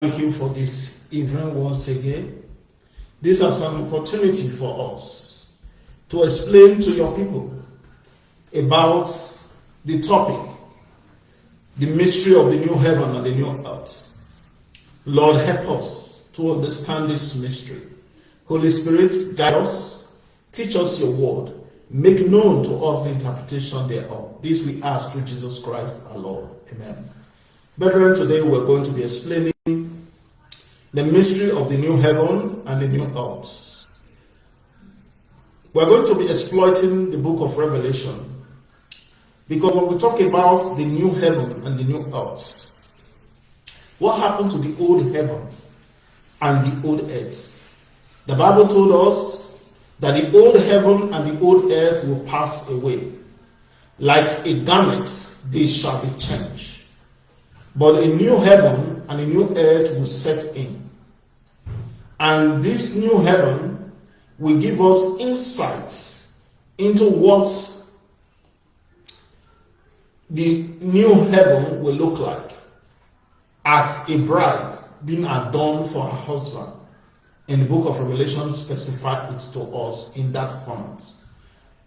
Thank you for this event once again. This is an opportunity for us to explain to your people about the topic, the mystery of the new heaven and the new earth. Lord, help us to understand this mystery. Holy Spirit, guide us, teach us your word, make known to us the interpretation thereof. This we ask through Jesus Christ our Lord. Amen. Brethren, today we're going to be explaining the mystery of the new heaven and the new earth. We're going to be exploiting the book of Revelation because when we talk about the new heaven and the new earth, what happened to the old heaven and the old earth? The Bible told us that the old heaven and the old earth will pass away. Like a garment, they shall be changed. But a new heaven and a new earth will set in. And this new heaven will give us insights into what the new heaven will look like as a bride being adorned for her husband. In the book of Revelation, specify it to us in that format.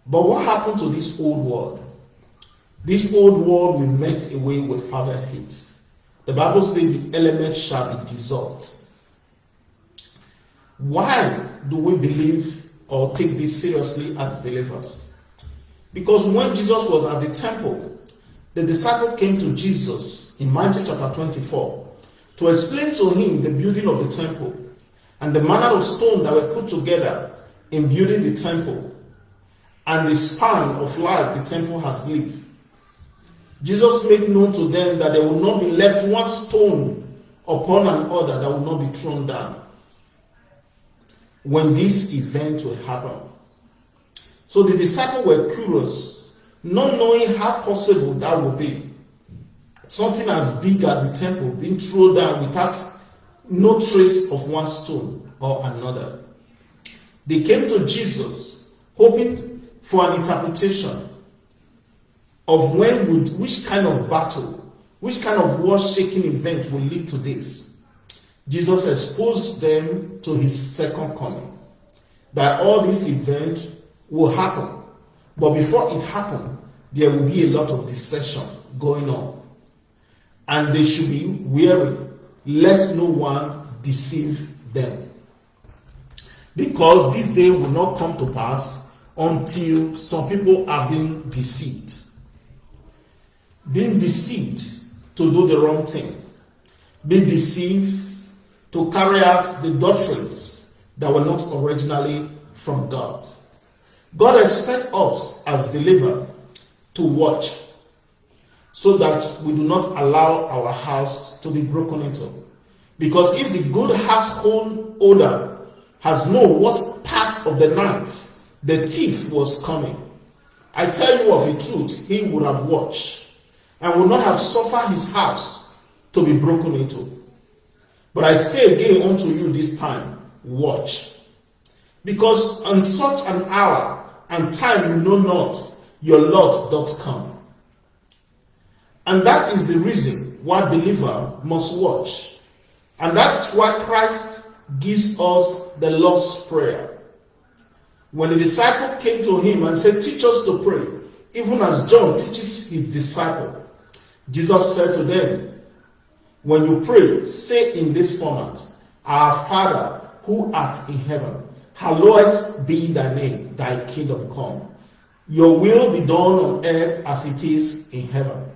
But what happened to this old world? This old world will melt away with fervent heat. The Bible says the elements shall be dissolved why do we believe or take this seriously as believers? Because when Jesus was at the temple, the disciple came to Jesus in Matthew chapter 24 to explain to him the building of the temple and the manner of stone that were put together in building the temple and the span of life the temple has lived. Jesus made known to them that there will not be left one stone upon another that will not be thrown down when this event will happen. So the disciples were curious, not knowing how possible that would be. Something as big as the temple being thrown down without no trace of one stone or another. They came to Jesus hoping for an interpretation of when would which kind of battle, which kind of world-shaking event will lead to this. Jesus exposed them to his second coming. That all this event will happen. But before it happened, there will be a lot of deception going on. And they should be wary lest no one deceive them. Because this day will not come to pass until some people are being deceived. Being deceived to do the wrong thing. Being deceived to carry out the doctrines that were not originally from God. God expects us as believers to watch so that we do not allow our house to be broken into. Because if the good household owner has known what part of the night the thief was coming, I tell you of the truth, he would have watched and would not have suffered his house to be broken into. But I say again unto you this time, watch. Because on such an hour and time you know not, your Lord doth come. And that is the reason why believer must watch. And that's why Christ gives us the Lord's Prayer. When the disciple came to him and said, Teach us to pray, even as John teaches his disciple, Jesus said to them, when you pray, say in this format, Our Father who art in heaven, hallowed be thy name, thy kingdom come. Your will be done on earth as it is in heaven.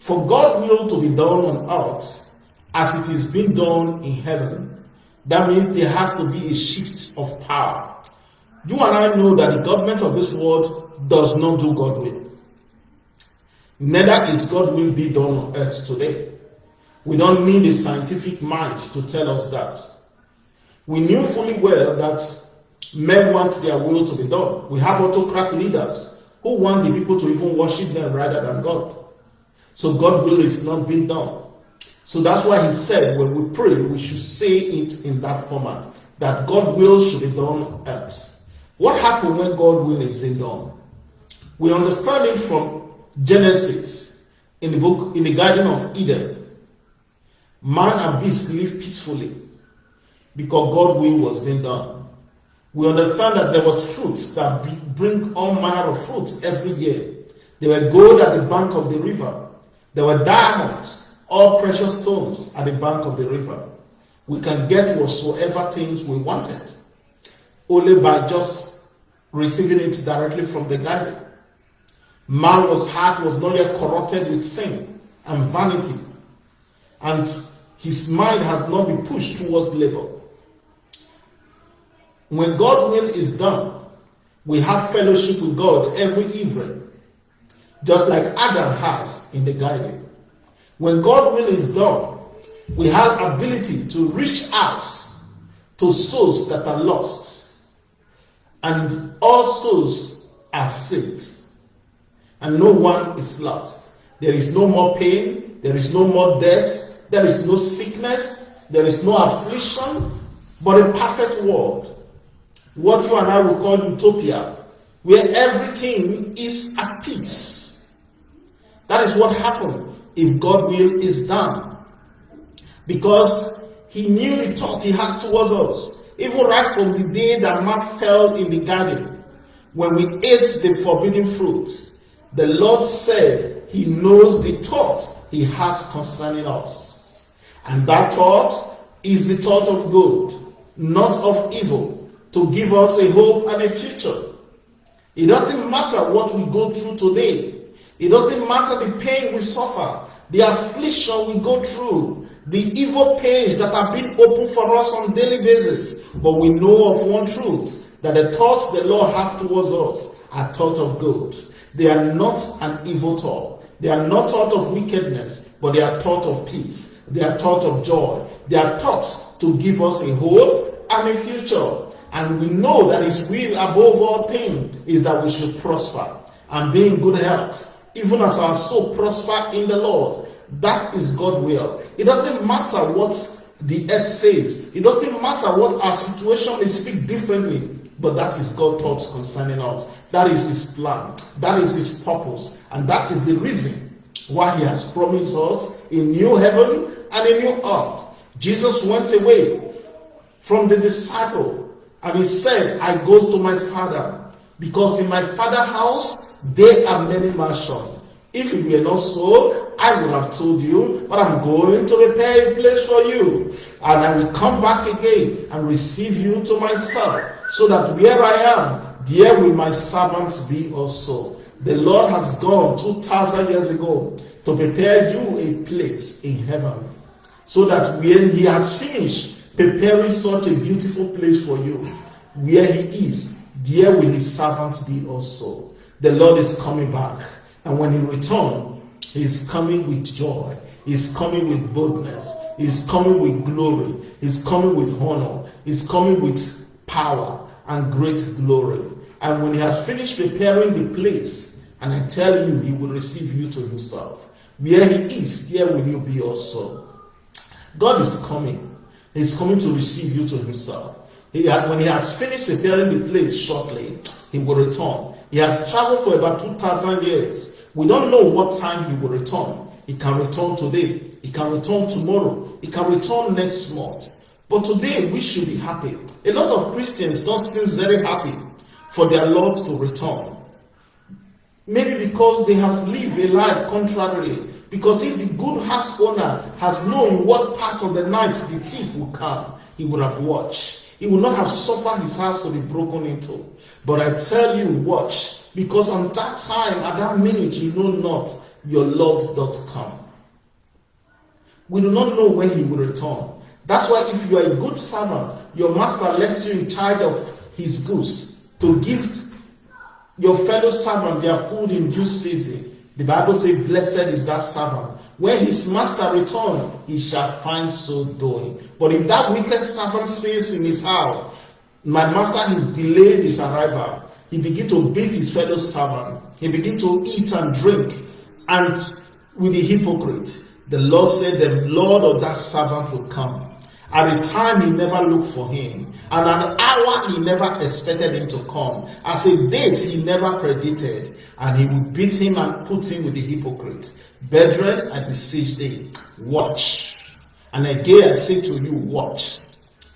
For God will to be done on earth as it is being done in heaven. That means there has to be a shift of power. You and I know that the government of this world does not do God will. Neither is God will be done on earth today. We don't need a scientific mind to tell us that. We knew fully well that men want their will to be done. We have autocrat leaders who want the people to even worship them rather than God. So God will is not being done. So that's why he said when we pray, we should say it in that format. That God will should be done on earth. What happened when God will is being done? We understand it from Genesis in the book in the Garden of Eden Man and beast live peacefully because God's will was being done. We understand that there were fruits that bring all manner of fruits every year. There were gold at the bank of the river. There were diamonds, all precious stones at the bank of the river. We can get whatsoever things we wanted only by just receiving it directly from the garden. Man was heart was not yet corrupted with sin and vanity, and his mind has not been pushed towards labor. When God's will is done, we have fellowship with God every evening, just like Adam has in the garden. When God's will is done, we have ability to reach out to souls that are lost, and all souls are saved, and no one is lost. There is no more pain, there is no more death, there is no sickness, there is no affliction, but a perfect world what you and I will call utopia, where everything is at peace. That is what happened if God will is done. Because he knew the thought he has towards us. Even right from the day that man fell in the garden, when we ate the forbidden fruits, the Lord said he knows the thought he has concerning us. And that thought is the thought of good, not of evil to give us a hope and a future. It doesn't matter what we go through today. It doesn't matter the pain we suffer, the affliction we go through, the evil pains that have been open for us on daily basis. But we know of one truth that the thoughts the Lord has towards us are thoughts of good. They are not an evil thought. They are not thought of wickedness, but they are thought of peace. They are thought of joy. their thoughts to give us a hope and a future. And we know that His will above all things is that we should prosper and be in good health, even as our soul prosper in the Lord. That is God's will. It doesn't matter what the earth says. It doesn't matter what our situation may speak differently, but that is God's thoughts concerning us. That is His plan. That is His purpose. And that is the reason why He has promised us a new heaven and a new earth. Jesus went away from the disciple and he said, I go to my father, because in my father's house there are many mansions. If it were not so, I would have told you, but I'm going to prepare a place for you. And I will come back again and receive you to myself, so that where I am, there will my servants be also. The Lord has gone 2,000 years ago to prepare you a place in heaven, so that when He has finished preparing such a beautiful place for you. Where he is, there will his servants be also. The Lord is coming back. And when he returns, he is coming with joy. He is coming with boldness. He is coming with glory. He is coming with honor. He is coming with power and great glory. And when he has finished preparing the place, and I tell you, he will receive you to himself. Where he is, there will you be also. God is coming. He's coming to receive you to himself. He had, when he has finished preparing the place shortly, he will return. He has traveled for about 2,000 years. We don't know what time he will return. He can return today. He can return tomorrow. He can return next month. But today we should be happy. A lot of Christians don't seem very happy for their Lord to return. Maybe because they have lived a life contrarily because if the good house owner has known what part of the night the thief will come, he would have watched. He would not have suffered his house to be broken into. But I tell you, watch, because on that time, at that minute, you know not your Lord doth come. We do not know when he will return. That's why if you are a good servant, your master left you in charge of his goods to give your fellow servant their food in due season. The Bible says, Blessed is that servant. When his master return, he shall find so doing. But if that wicked servant says in his heart, My master has delayed his arrival, he begin to beat his fellow servant. He begin to eat and drink. And with the hypocrite, the Lord said, The Lord of that servant will come. At a time he never looked for him, and an hour he never expected him to come. As a date he never predicted and he will beat him and put him with the hypocrites. Brethren, I beseech thee, watch And again I say to you, watch.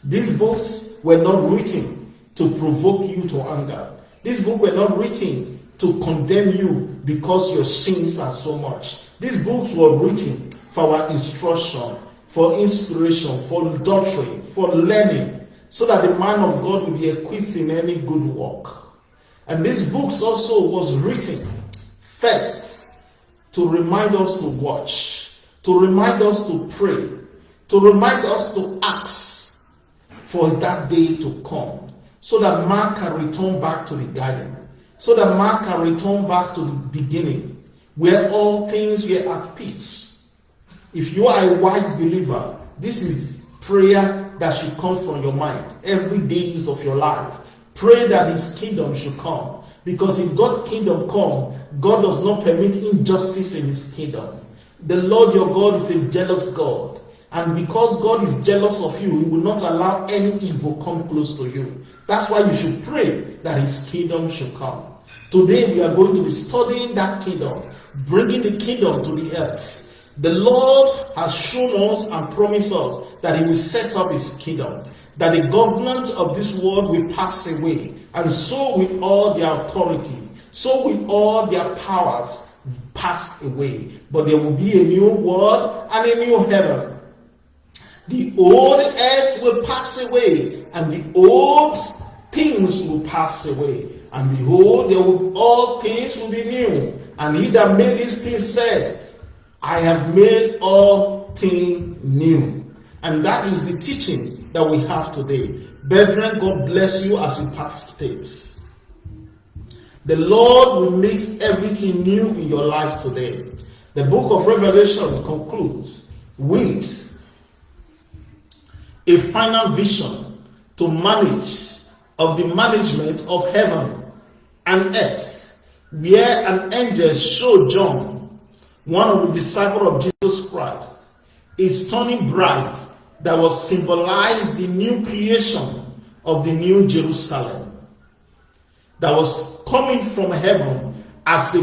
These books were not written to provoke you to anger. These books were not written to condemn you because your sins are so much. These books were written for our instruction, for inspiration, for doctrine, for learning, so that the man of God will be equipped in any good work. And these books also was written first to remind us to watch, to remind us to pray, to remind us to ask for that day to come, so that man can return back to the garden, so that man can return back to the beginning, where all things were at peace. If you are a wise believer, this is prayer that should come from your mind every days of your life. Pray that his kingdom should come. Because if God's kingdom come, God does not permit injustice in his kingdom. The Lord your God is a jealous God. And because God is jealous of you, he will not allow any evil come close to you. That's why you should pray that his kingdom should come. Today we are going to be studying that kingdom, bringing the kingdom to the earth. The Lord has shown us and promised us that he will set up his kingdom, that the government of this world will pass away, and so will all their authority, so will all their powers pass away. But there will be a new world and a new heaven. The old earth will pass away, and the old things will pass away. And behold, there will, all things will be new. And he that made these things said, I have made all things new. And that is the teaching that we have today. Brethren, God bless you as you participate. The Lord will make everything new in your life today. The book of Revelation concludes with a final vision to manage of the management of heaven and earth, where an angel showed John, one of the disciples of Jesus Christ, a stunning bride that was symbolized the new creation of the new Jerusalem that was coming from heaven as a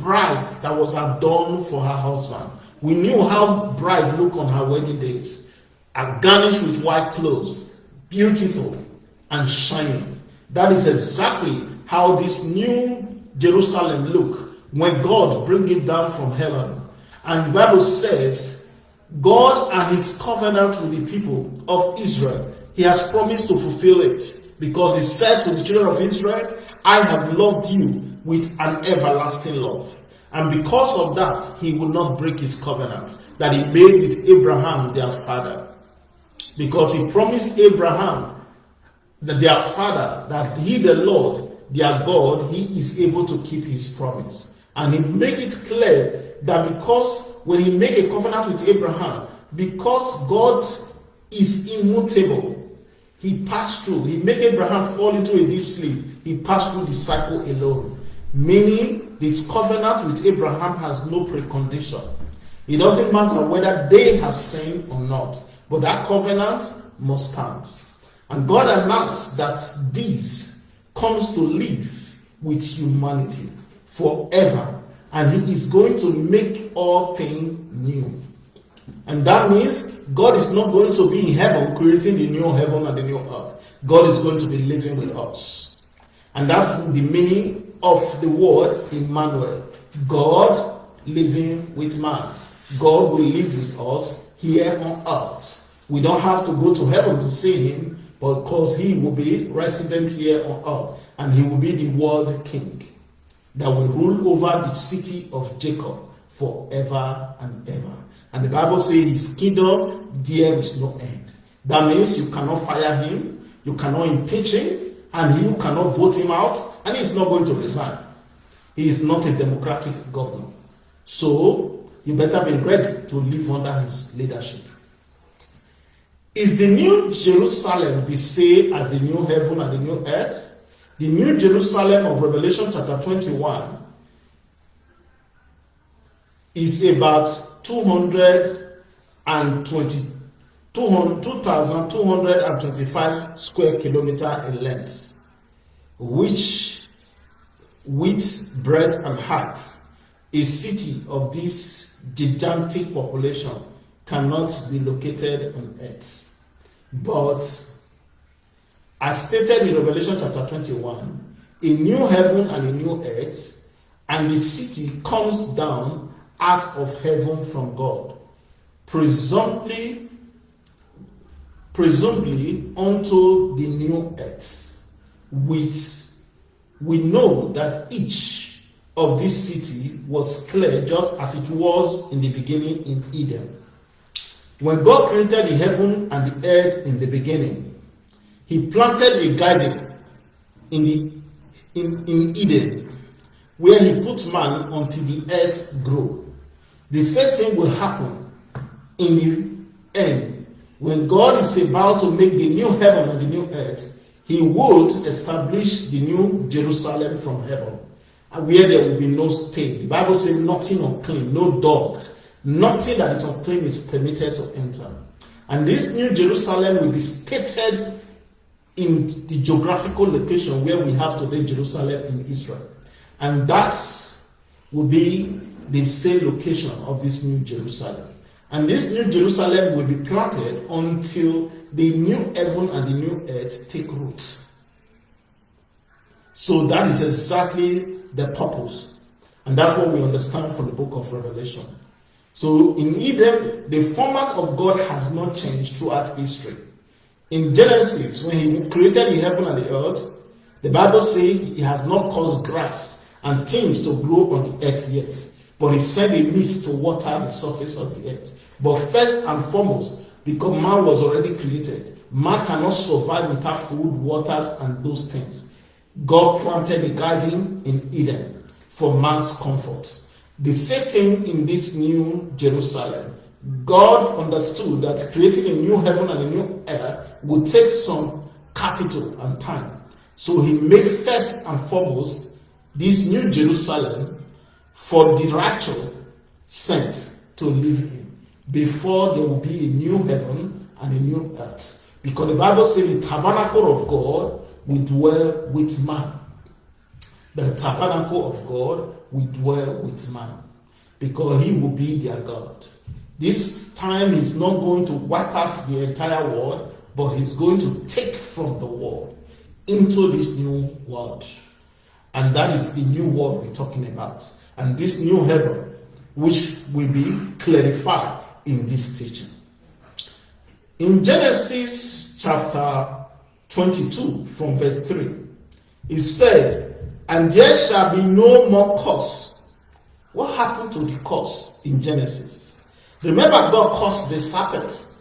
bride that was adorned for her husband. We knew how bride looked on her wedding days, garnished with white clothes, beautiful and shining. That is exactly how this new Jerusalem look when God bring it down from heaven. And the Bible says, God and his covenant with the people of Israel, he has promised to fulfill it because he said to the children of Israel, I have loved you with an everlasting love. And because of that, he will not break his covenant that he made with Abraham, their father. Because he promised Abraham, their father, that he, the Lord, their God, he is able to keep his promise. And he make it clear that because when he make a covenant with Abraham, because God is immutable, he passed through. He made Abraham fall into a deep sleep. He passed through the cycle alone. Meaning, this covenant with Abraham has no precondition. It doesn't matter whether they have sinned or not, but that covenant must stand. And God announced that this comes to live with humanity forever, and He is going to make all things new. And that means God is not going to be in heaven creating the new heaven and the new earth. God is going to be living with us. And that's the meaning of the word Emmanuel. God living with man. God will live with us here on earth. We don't have to go to heaven to see him, because he will be resident here on earth. And he will be the world king that will rule over the city of Jacob forever and ever. And the Bible says his kingdom, there is no end. That means you cannot fire him, you cannot impeach him, and you cannot vote him out, and he's not going to resign. He is not a democratic governor. So you better be ready to live under his leadership. Is the new Jerusalem the same as the new heaven and the new earth? The new Jerusalem of Revelation chapter 21 is about 220 2,225 square kilometer in length, which width, breadth, and height, a city of this gigantic population cannot be located on earth. But as stated in Revelation chapter 21, a new heaven and a new earth, and the city comes down out of heaven from God, presumably, presumably unto the new earth, with we know that each of this city was clear just as it was in the beginning in Eden. When God created the heaven and the earth in the beginning, He planted a garden in, the, in, in Eden where He put man until the earth grew. The same thing will happen in the end. When God is about to make the new heaven and the new earth, He would establish the new Jerusalem from heaven, where there will be no stain. The Bible says nothing unclean, no dog, Nothing that is unclean is permitted to enter. And this new Jerusalem will be stated in the geographical location where we have today Jerusalem in Israel. And that will be the same location of this new Jerusalem. And this new Jerusalem will be planted until the new heaven and the new earth take root. So that is exactly the purpose. And that's what we understand from the book of Revelation. So in Eden, the format of God has not changed throughout history. In Genesis, when he created the heaven and the earth, the Bible says he has not caused grass and things to grow on the earth yet, but he sent a mist to water the surface of the earth. But first and foremost, because man was already created, man cannot survive without food, waters, and those things. God planted a garden in Eden for man's comfort the setting in this new Jerusalem, God understood that creating a new heaven and a new earth would take some capital and time. So he made first and foremost this new Jerusalem for the rapture sent to live in before there will be a new heaven and a new earth. Because the Bible says the tabernacle of God will dwell with man. The tabernacle of God will dwell with man because he will be their God. This time he's not going to wipe out the entire world, but he's going to take from the world into this new world. And that is the new world we're talking about. And this new heaven, which will be clarified in this teaching. In Genesis chapter 22, from verse 3, it said, and there shall be no more curse. What happened to the curse in Genesis? Remember, God caused the serpent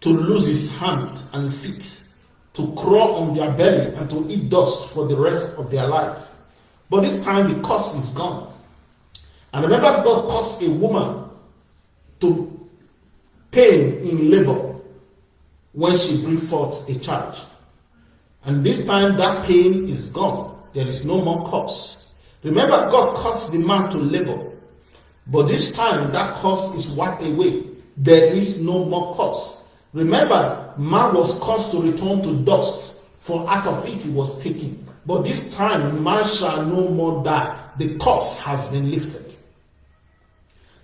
to lose his hand and feet, to crawl on their belly and to eat dust for the rest of their life. But this time the curse is gone. And remember, God caused a woman to pain in labor when she brings forth a child. And this time that pain is gone. There is no more curse. Remember, God caused the man to labor. But this time, that curse is wiped away. There is no more curse. Remember, man was caused to return to dust, for out of it he was taken. But this time, man shall no more die. The curse has been lifted.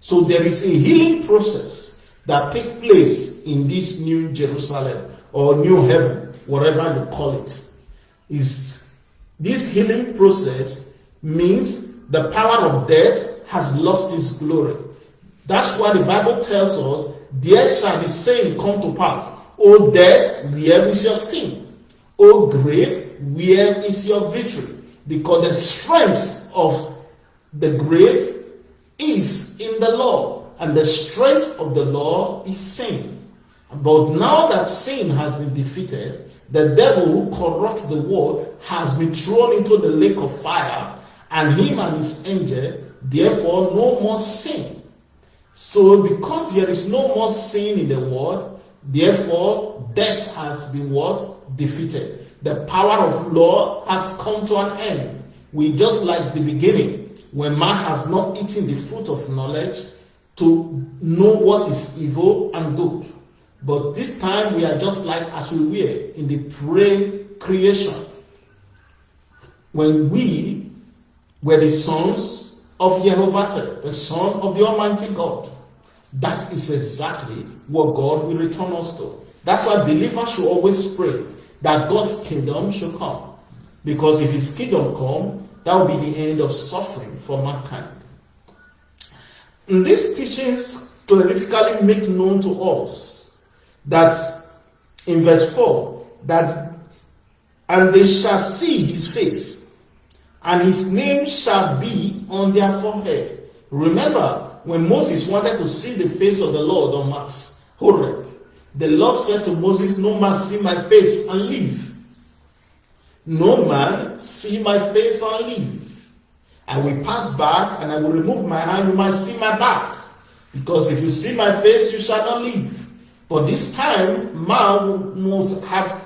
So there is a healing process that takes place in this new Jerusalem or new heaven, whatever you call it. Is this healing process means the power of death has lost its glory. That's why the Bible tells us, There shall the same come to pass. O death, where is your sting? O grave, where is your victory? Because the strength of the grave is in the law, and the strength of the law is sin. But now that sin has been defeated, the devil who corrupts the world has been thrown into the lake of fire, and him and his angel, therefore, no more sin. So, because there is no more sin in the world, therefore, death has been what? Defeated. The power of law has come to an end. We just like the beginning, when man has not eaten the fruit of knowledge to know what is evil and good. But this time we are just like as we were in the pre creation. When we were the sons of Jehovah, the Son of the Almighty God. That is exactly what God will return us to. That's why believers should always pray that God's kingdom should come. Because if his kingdom come, that will be the end of suffering for mankind. And these teachings clarifically make known to us that in verse 4 that and they shall see his face, and his name shall be on their forehead. Remember, when Moses wanted to see the face of the Lord on Mount Horeb, the Lord said to Moses, No man see my face and live. No man see my face and live. I will pass back and I will remove my hand, you might see my back. Because if you see my face, you shall not live. But this time, man must have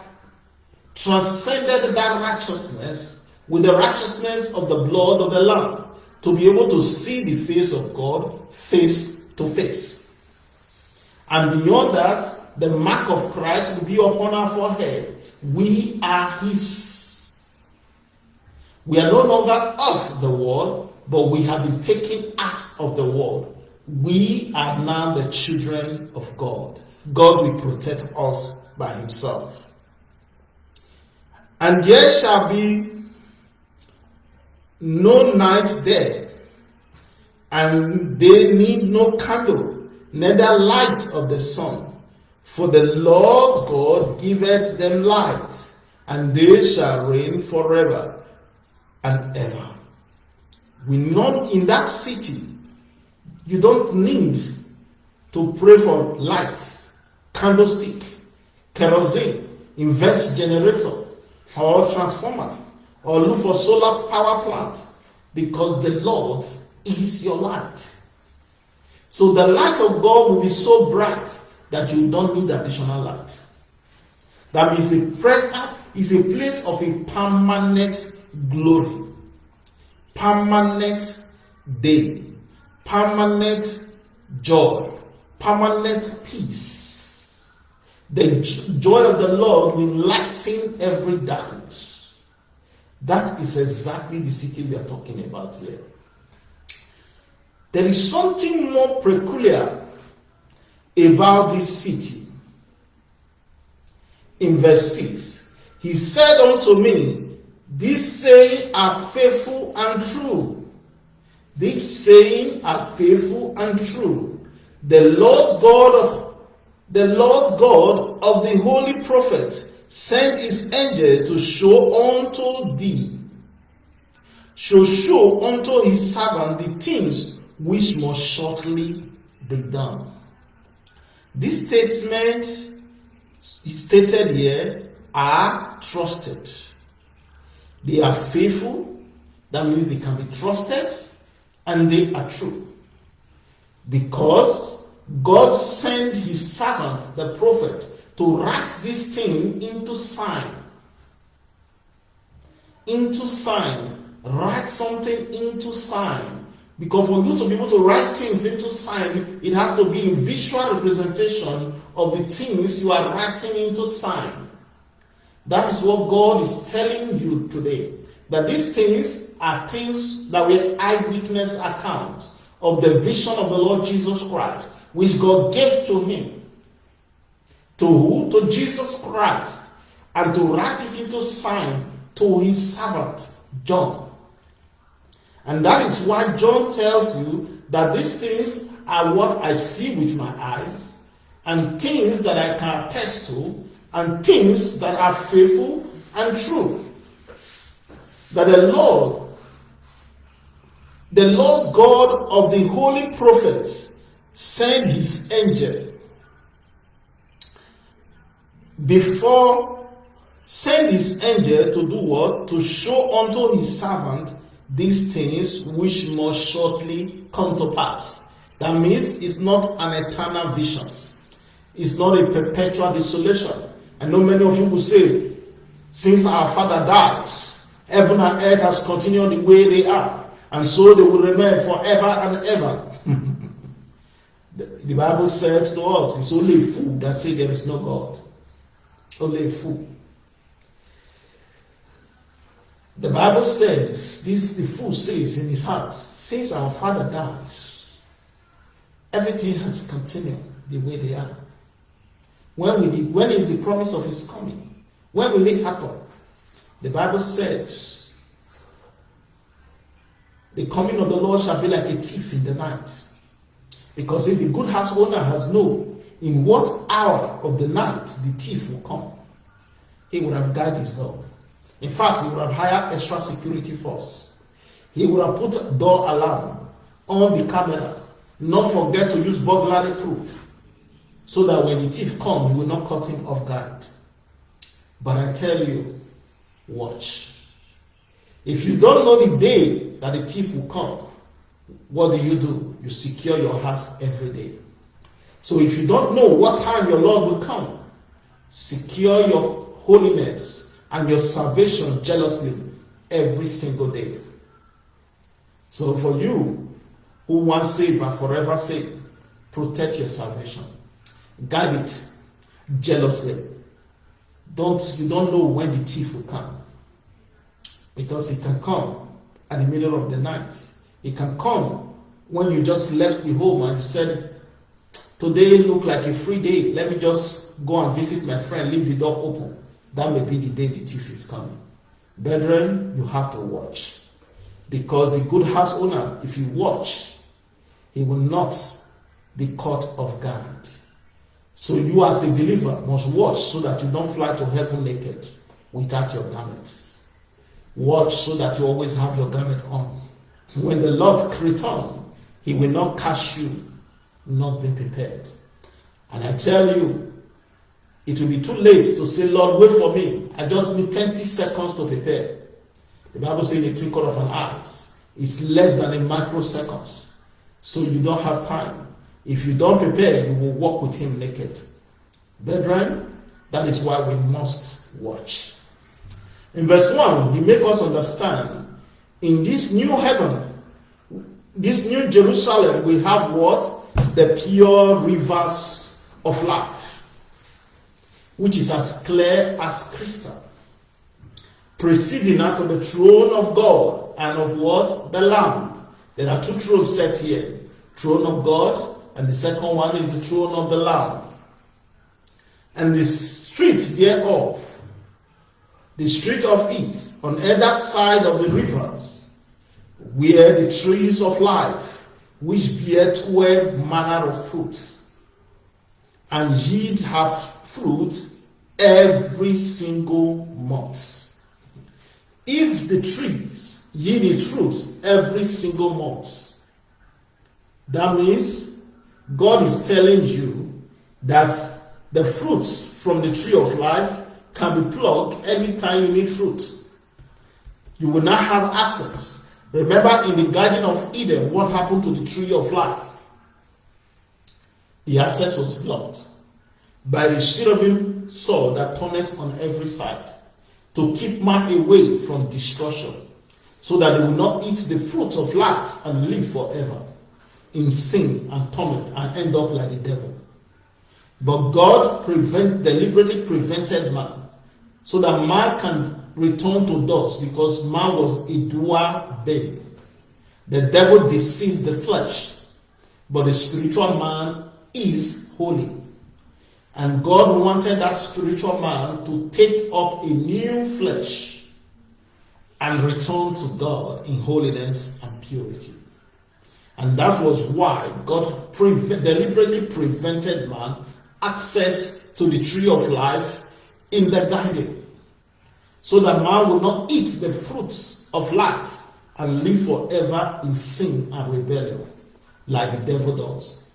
transcended that righteousness with the righteousness of the blood of the Lamb to be able to see the face of God face to face. And beyond that, the mark of Christ will be upon our forehead. We are His. We are no longer of the world, but we have been taken out of the world. We are now the children of God. God will protect us by Himself. And there shall be no night there, and they need no candle, neither light of the sun. For the Lord God giveth them light, and they shall reign forever and ever. We know in that city, you don't need to pray for lights, candlestick, kerosene, invert generator, or transformer or look for solar power plant because the Lord is your light. So the light of God will be so bright that you don't need additional light. That means a prayer is a place of a permanent glory, permanent day, permanent joy, permanent peace. The joy of the Lord will lighten every darkness. That is exactly the city we are talking about here. There is something more peculiar about this city. In verse 6, he said unto me, These saying are faithful and true. These saying are faithful and true. The Lord God of the Lord God of the holy prophets sent his angel to show unto thee, shall show unto his servant the things which must shortly be done. This statement stated here are trusted. They are faithful, that means they can be trusted, and they are true. Because God sent his servant, the prophet, to write this thing into sign. Into sign. Write something into sign. Because for you to be able to write things into sign, it has to be a visual representation of the things you are writing into sign. That is what God is telling you today. That these things are things that were eyewitness accounts of the vision of the Lord Jesus Christ which God gave to him. To who? To Jesus Christ. And to write it into sign to his servant, John. And that is why John tells you that these things are what I see with my eyes, and things that I can attest to, and things that are faithful and true. That the Lord, the Lord God of the holy prophets, sent his angel before send his angel to do what? To show unto his servant these things which must shortly come to pass. That means it's not an eternal vision. It's not a perpetual desolation. I know many of you will say since our father died heaven and earth has continued the way they are and so they will remain forever and ever. The Bible says to us, it's only a fool that say there is no God. Only a fool. The Bible says, this the fool says in his heart, since our father dies, everything has continued the way they are. When, will the, when is the promise of his coming? When will it happen? The Bible says, the coming of the Lord shall be like a thief in the night. Because if the good house owner has known in what hour of the night the thief will come, he would have guarded his door. In fact, he would have hired extra security force. He would have put door alarm on the camera. Not forget to use burglary proof so that when the thief comes, he will not cut him off guard. But I tell you, watch. If you don't know the day that the thief will come, what do you do? You secure your house every day. So if you don't know what time your Lord will come, secure your holiness and your salvation jealously every single day. So for you who once saved but forever saved, protect your salvation. Guard it jealously. Don't you don't know when the thief will come. Because it can come at the middle of the night. It can come when you just left the home and you said, Today look like a free day. Let me just go and visit my friend, leave the door open. That may be the day the thief is coming. Brethren, you have to watch. Because the good house owner, if you watch, he will not be caught off guard. So you as a believer must watch so that you don't fly to heaven naked without your garments. Watch so that you always have your garment on. When the Lord return, he will not catch you not be prepared. And I tell you, it will be too late to say, Lord, wait for me. I just need 20 seconds to prepare. The Bible says the twinkle of an eye is less than a microsecond. So you don't have time. If you don't prepare, you will walk with him naked. Brethren, that is why we must watch. In verse 1, he makes us understand in this new heaven, this new Jerusalem, we have what? The pure rivers of life, which is as clear as crystal, proceeding out of the throne of God and of what? The Lamb. There are two thrones set here throne of God, and the second one is the throne of the Lamb. And the streets thereof, the street of it, on either side of the rivers, were the trees of life, which bear twelve manner of fruits, and yield have fruit every single month. If the trees yield its fruits every single month, that means God is telling you that the fruits from the tree of life can be plucked anytime you need fruits. You will not have access. Remember in the Garden of Eden, what happened to the tree of life? The access was blocked by a cherubim sword that turned on every side to keep man away from destruction so that they will not eat the fruit of life and live forever in sin and torment and end up like the devil. But God prevent, deliberately prevented man so that man can return to dust because man was a dual being. The devil deceived the flesh, but the spiritual man is holy. And God wanted that spiritual man to take up a new flesh and return to God in holiness and purity. And that was why God deliberately prevented man access to the tree of life in the garden. So that man will not eat the fruits of life and live forever in sin and rebellion like the devil does.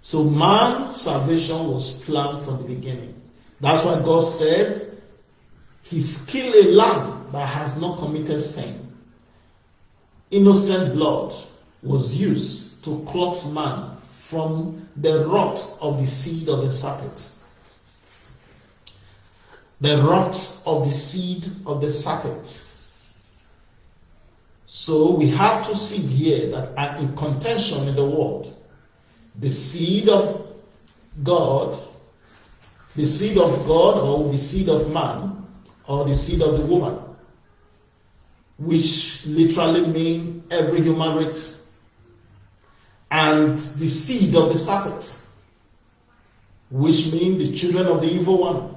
So man's salvation was planned from the beginning. That's why God said, He's killed a lamb that has not committed sin. Innocent blood was used to clothe man from the rot of the seed of the serpent. The rot of the seed of the serpent. So we have to see here that are in contention in the world. The seed of God, the seed of God, or the seed of man, or the seed of the woman, which literally mean every human race and the seed of the serpent, which mean the children of the evil one.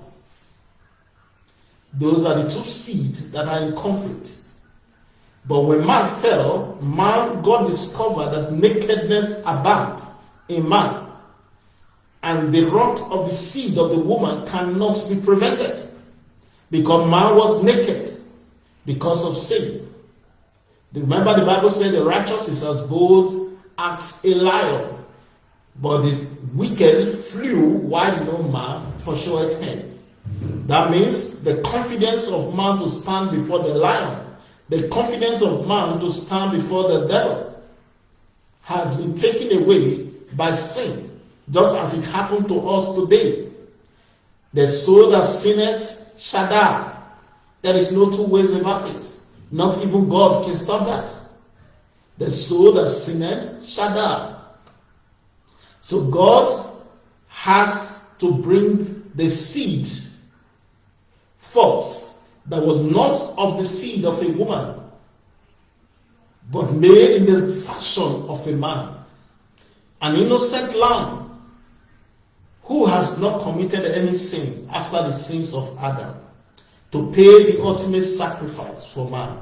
Those are the two seeds that are in conflict. But when man fell, man God discovered that nakedness abound in man. And the rot of the seed of the woman cannot be prevented. Because man was naked because of sin. Remember the Bible said the righteous is as bold as a lion. But the wicked flew while no man pursued him. That means the confidence of man to stand before the lion, the confidence of man to stand before the devil, has been taken away by sin, just as it happened to us today. The soul that sinneth shall die. There is no two ways about it. Not even God can stop that. The soul that sinneth shall die. So God has to bring the seed forth that was not of the seed of a woman, but made in the fashion of a man. An innocent lamb who has not committed any sin after the sins of Adam to pay the ultimate sacrifice for man.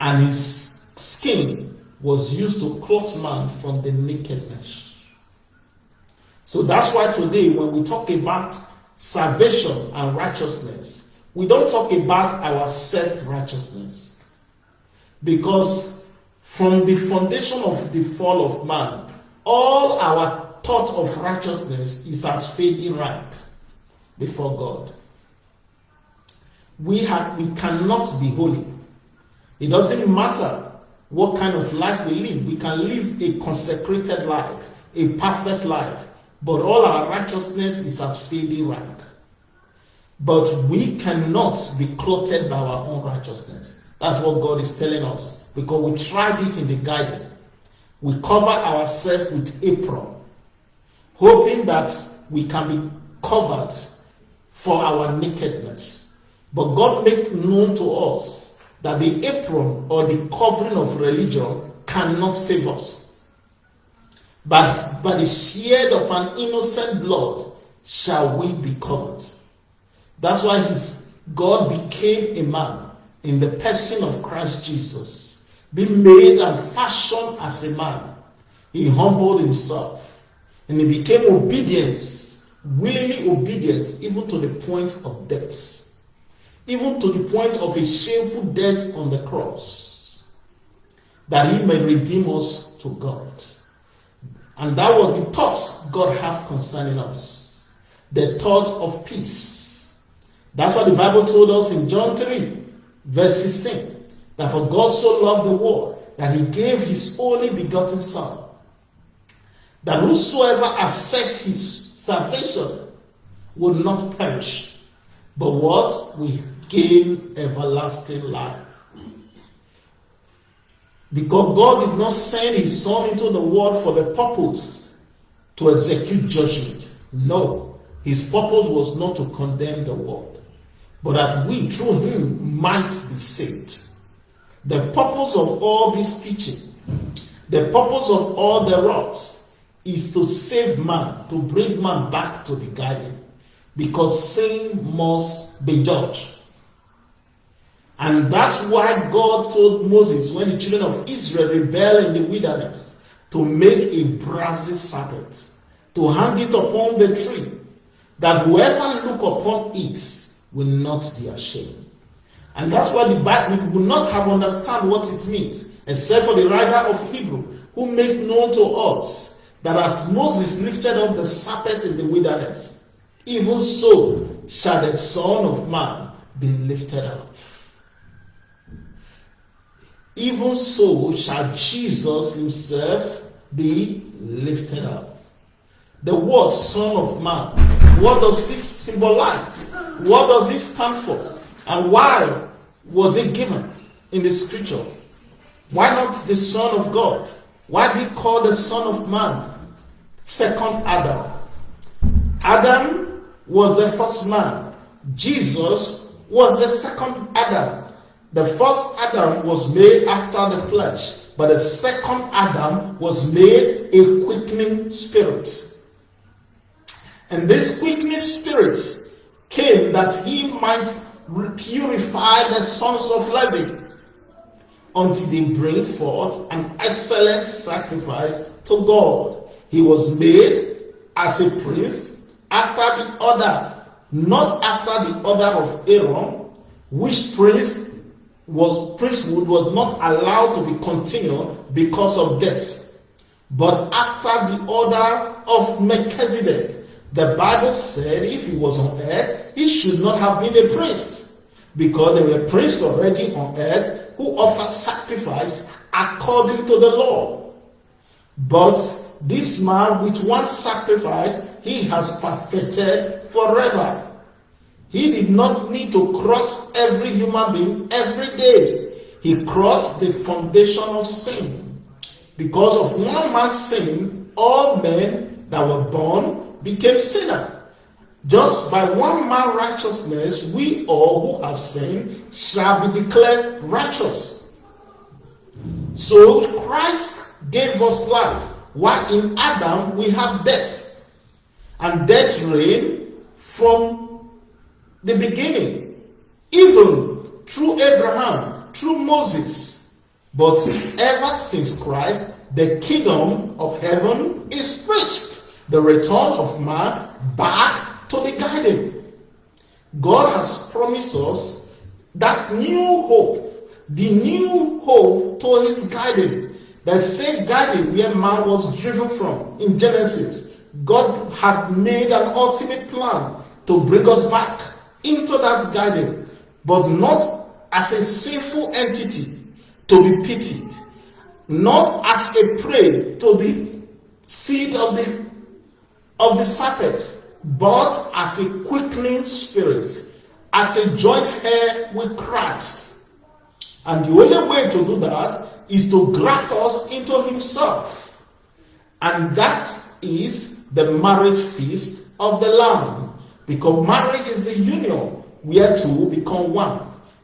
And his skin was used to clothe man from the nakedness. So that's why today, when we talk about salvation and righteousness, we don't talk about our self righteousness. Because from the foundation of the fall of man, all our thought of righteousness is as fading rank before God. We, have, we cannot be holy. It doesn't matter what kind of life we live. We can live a consecrated life, a perfect life, but all our righteousness is as fading rank. But we cannot be clothed by our own righteousness. That's what God is telling us because we tried it in the garden. We cover ourselves with apron, hoping that we can be covered for our nakedness. But God made known to us that the apron or the covering of religion cannot save us. But by the shed of an innocent blood shall we be covered. That's why his God became a man in the person of Christ Jesus, being made and fashioned as a man. He humbled himself and he became obedience, willingly obedience, even to the point of death even to the point of a shameful death on the cross, that he may redeem us to God. And that was the thought God had concerning us the thought of peace. That's what the Bible told us in John 3, verse 16 that for God so loved the world that he gave his only begotten Son, that whosoever accepts his salvation will not perish, but what? We gain everlasting life. Because God did not send his son into the world for the purpose to execute judgment. No, his purpose was not to condemn the world, but that we through him might be saved. The purpose of all this teaching, the purpose of all the rods, is to save man, to bring man back to the garden, because sin must be judged. And that's why God told Moses when the children of Israel rebelled in the wilderness to make a brazen serpent, to hang it upon the tree, that whoever look upon it will not be ashamed. And that's why the Bible will not have understand what it means, except for the writer of Hebrew, who made known to us that as Moses lifted up the serpent in the wilderness, even so shall the Son of Man be lifted up even so shall Jesus himself be lifted up. The word Son of Man, what does this symbolize? What does this stand for? And why was it given in the scripture? Why not the Son of God? Why be called the Son of Man? Second Adam. Adam was the first man. Jesus was the second Adam The first Adam was made after the flesh, but the second Adam was made a quickening spirit. And this quickening spirit came that he might purify the sons of Levi until they bring forth an excellent sacrifice to God. He was made as a priest after the order, not after the order of Aaron, which priest was priesthood was not allowed to be continued because of death, but after the order of Melchizedek. The Bible said if he was on earth, he should not have been a priest because there were priests already on earth who offer sacrifice according to the law. But this man, with one sacrifice, he has perfected forever. He did not need to cross every human being every day. He crossed the foundation of sin. Because of one man's sin, all men that were born became sinners. Just by one man's righteousness, we all who have sinned shall be declared righteous. So Christ gave us life, while in Adam we have death. And death reigned from the beginning, even through Abraham, through Moses. But ever since Christ, the kingdom of heaven is preached. The return of man back to the garden. God has promised us that new hope, the new hope to his garden, the same garden where man was driven from in Genesis. God has made an ultimate plan to bring us back into that garden, but not as a sinful entity to be pitied, not as a prey to the seed of the of the serpent, but as a quickening spirit, as a joint heir with Christ. And the only way to do that is to graft us into Himself. And that is the marriage feast of the Lamb. Because marriage is the union where two become one.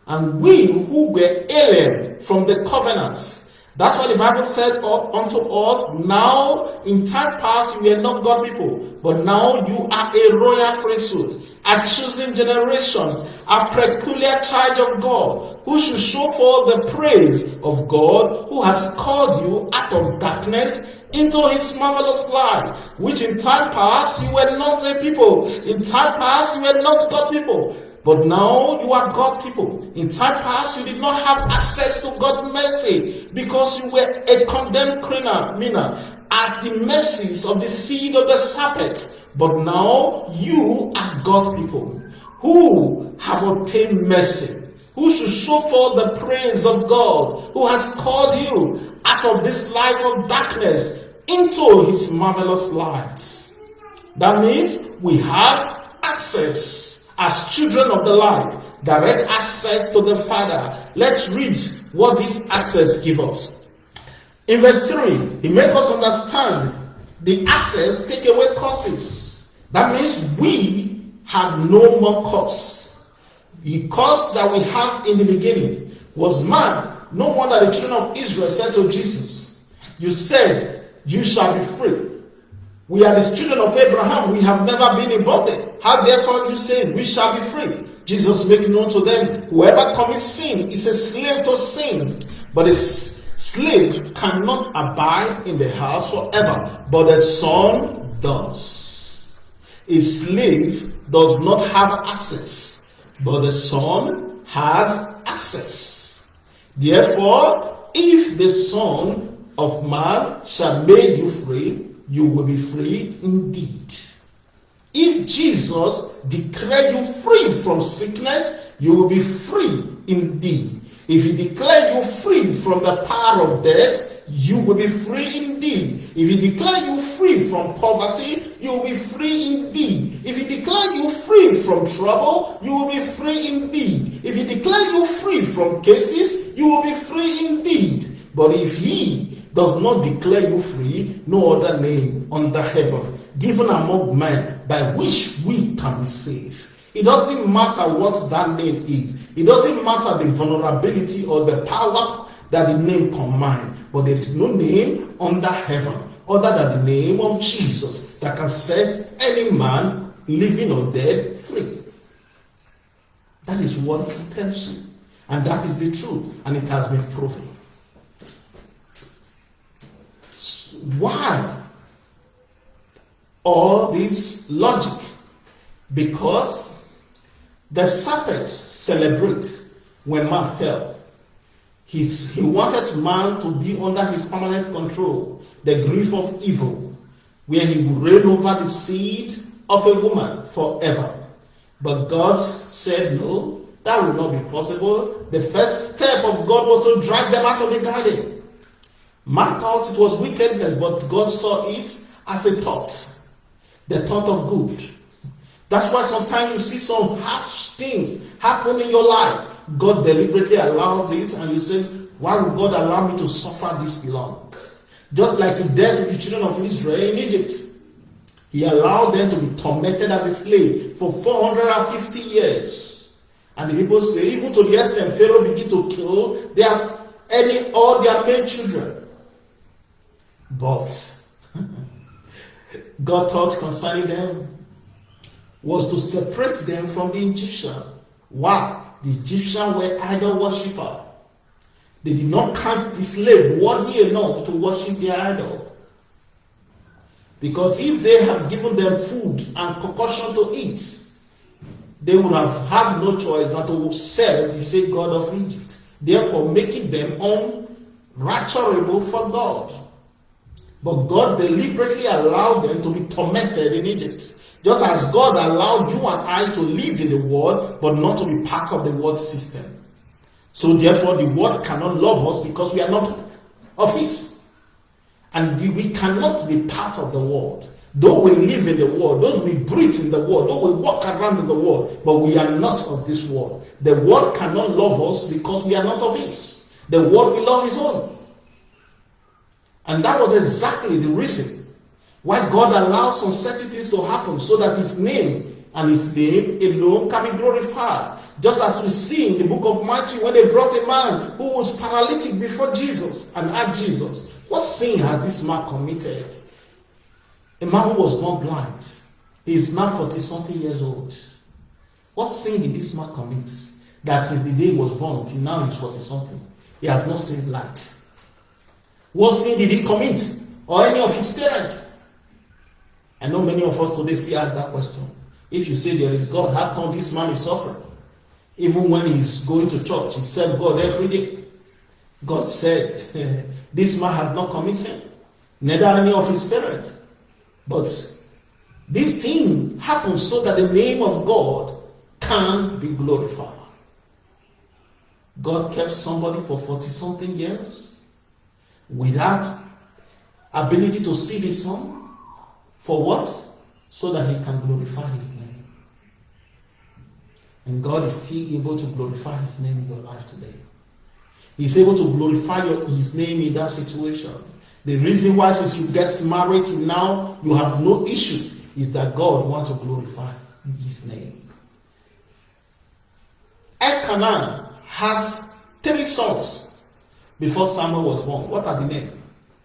And we who were alien from the covenants that's why the Bible said unto us, now in time past you were not God people, but now you are a royal priesthood, a chosen generation, a peculiar charge of God, who should show forth the praise of God who has called you out of darkness into his marvelous light, which in time past you were not a people. In time past you were not God people. But now you are God people. In time past, you did not have access to God's mercy because you were a condemned criminal at the mercies of the seed of the serpent. But now you are God people who have obtained mercy, who should show forth the praise of God, who has called you out of this life of darkness into his marvelous light. That means we have access as children of the light, direct access to the Father. Let's read what this access gives us. In verse 3, he makes us understand the access take away curses. That means we have no more curse. The curse that we have in the beginning was man. No wonder the children of Israel said to Jesus, You said, You shall be free. We are the children of Abraham. We have never been in bondage. How therefore you say, We shall be free? Jesus making known to them, Whoever commits sin is a slave to sin. But a slave cannot abide in the house forever, but the son does. A slave does not have access, but the son has access. Therefore, if the son of man shall make you free, you will be free indeed. If Jesus declare you free from sickness, you will be free indeed. If he declare you free from the power of death, you will be free indeed. If he declare you free from poverty, you will be free indeed. If he declare you free from trouble, you will be free indeed. If he declare you free from cases, you will be free indeed. But if he does not declare you free, no other name under heaven given among men by which we can be saved. It doesn't matter what that name is. It doesn't matter the vulnerability or the power that the name combines, but there is no name under heaven other than the name of Jesus that can set any man, living or dead, free. That is what he tells you. And that is the truth, and it has been proven. Why all this logic? Because the serpents celebrate when man fell. He's, he wanted man to be under his permanent control, the grief of evil, where he would reign over the seed of a woman forever. But God said, No, that will not be possible. The first step of God was to drive them out of the garden. Man thought it was wickedness, but God saw it as a thought, the thought of good. That's why sometimes you see some harsh things happen in your life. God deliberately allows it, and you say, Why would God allow me to suffer this long? Just like He did with the children of Israel in Egypt. He allowed them to be tormented as a slave for 450 years. And the people say, even to the extent Pharaoh began to kill their any all their main children. But God thought concerning them was to separate them from the Egyptian. Why? The Egyptians were idol worshiper. They did not count the slave worthy enough to worship their idol. Because if they have given them food and concoction to eat, they would have had no choice but to serve the same God of Egypt, therefore making them unrighteous for God. But God deliberately allowed them to be tormented in Egypt. Just as God allowed you and I to live in the world, but not to be part of the world system. So therefore, the world cannot love us because we are not of His. And we cannot be part of the world. Though we live in the world, though we breathe in the world, though we walk around in the world, but we are not of this world. The world cannot love us because we are not of His. The world will love His own. And that was exactly the reason why God allows uncertainties to happen so that His name and His name alone can be glorified. Just as we see in the book of Matthew when they brought a man who was paralytic before Jesus and asked Jesus, What sin has this man committed? A man who was born blind. He is now 40 something years old. What sin did this man commit? That since the day he was born until now he's 40 something. He has not seen light. What sin did he commit? Or any of his parents? I know many of us today still ask that question. If you say there is God, how come this man is suffering? Even when he's going to church, he serves God every day. God said, This man has not committed sin, neither any of his parents. But this thing happens so that the name of God can be glorified. God kept somebody for 40 something years without ability to see the sun. For what? So that he can glorify his name. And God is still able to glorify his name in your life today. He's able to glorify your, his name in that situation. The reason why, since you get married now, you have no issue, is that God wants to glorify his name. Elkanah has three sons before Samuel was born. What are the names?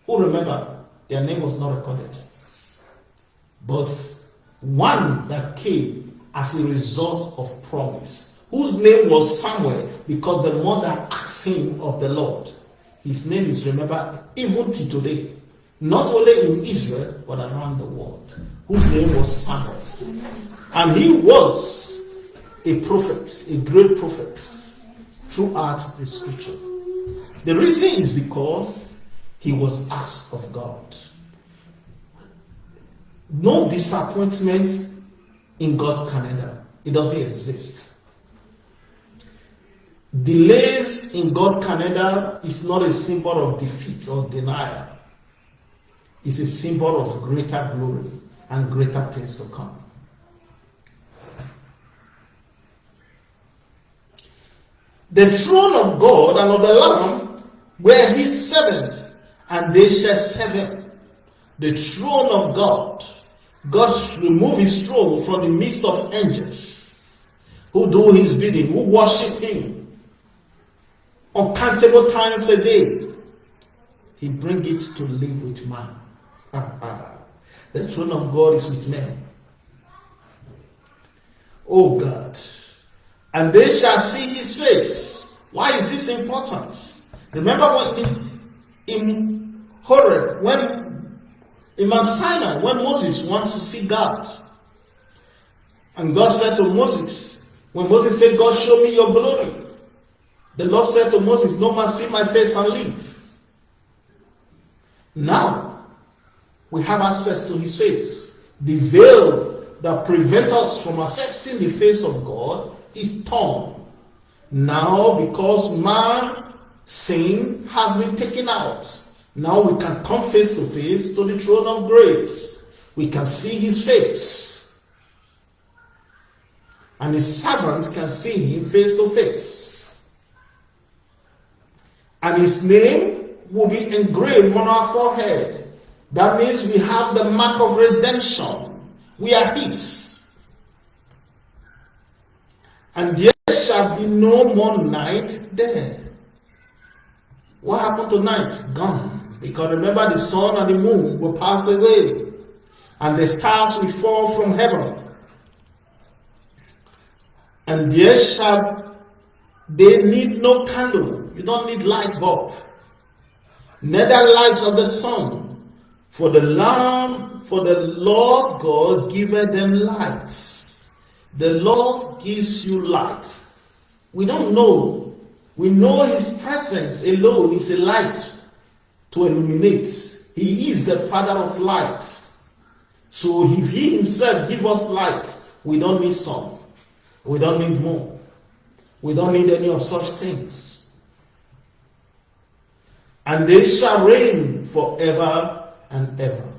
Who remember? Their name was not recorded. But one that came as a result of promise, whose name was Samuel, because the mother asked him of the Lord. His name is remembered even to today, not only in Israel, but around the world, whose name was Samuel. And he was a prophet, a great prophet throughout the scripture. The reason is because he was asked of God. No disappointment in God's calendar. It doesn't exist. Delays in God's calendar is not a symbol of defeat or denial. It's a symbol of greater glory and greater things to come. The throne of God and of the Lamb were his servants, and they shall serve him. The throne of God. God removed his throne from the midst of angels. who do his bidding, who worship him uncountable times a day. He bring it to live with man. the throne of God is with men. Oh God. And they shall see his face. Why is this important? Remember when in, in Horeb, when in Mount Sinai, when Moses wants to see God, and God said to Moses, when Moses said, God, show me your glory, the Lord said to Moses, No man see my face and live. Now, we have access to his face. The veil that prevents us from accessing the face of God is torn. Now, because man sin has been taken out, now we can come face to face to the throne of grace. We can see his face. And his servants can see him face to face. And his name will be engraved on our forehead. That means we have the mark of redemption. We are his. And there shall be no more night there. What happened to night? Gone. Because remember, the sun and the moon will pass away, and the stars will fall from heaven. And there shall they need no candle. You don't need light bulb. Neither light of the sun. For the Lamb, for the Lord God giveth them light. The Lord gives you light. We don't know. We know His presence alone is a light to illuminate. He is the Father of light. So if He Himself give us light, we don't need sun. We don't need moon. We don't need any of such things. And they shall reign forever and ever.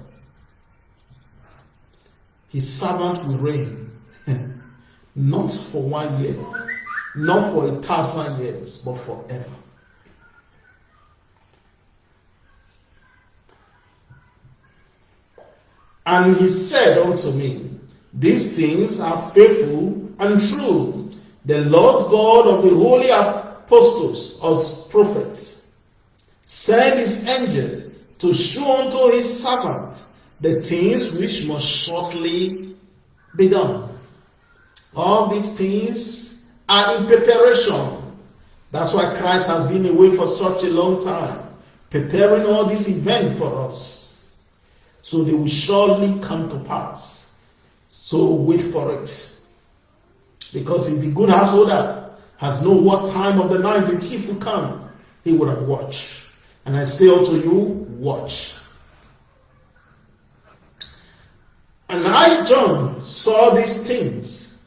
His servant will reign not for one year, not for a thousand years, but forever. And he said unto me, These things are faithful and true. The Lord God of the holy apostles, or prophets, sent his angel to show unto his servant the things which must shortly be done. All these things are in preparation. That's why Christ has been away for such a long time, preparing all these events for us. So they will surely come to pass. So wait for it. Because if the good householder has known what time of the night the thief will come, he would have watched. And I say unto you, watch. And I, John, saw these things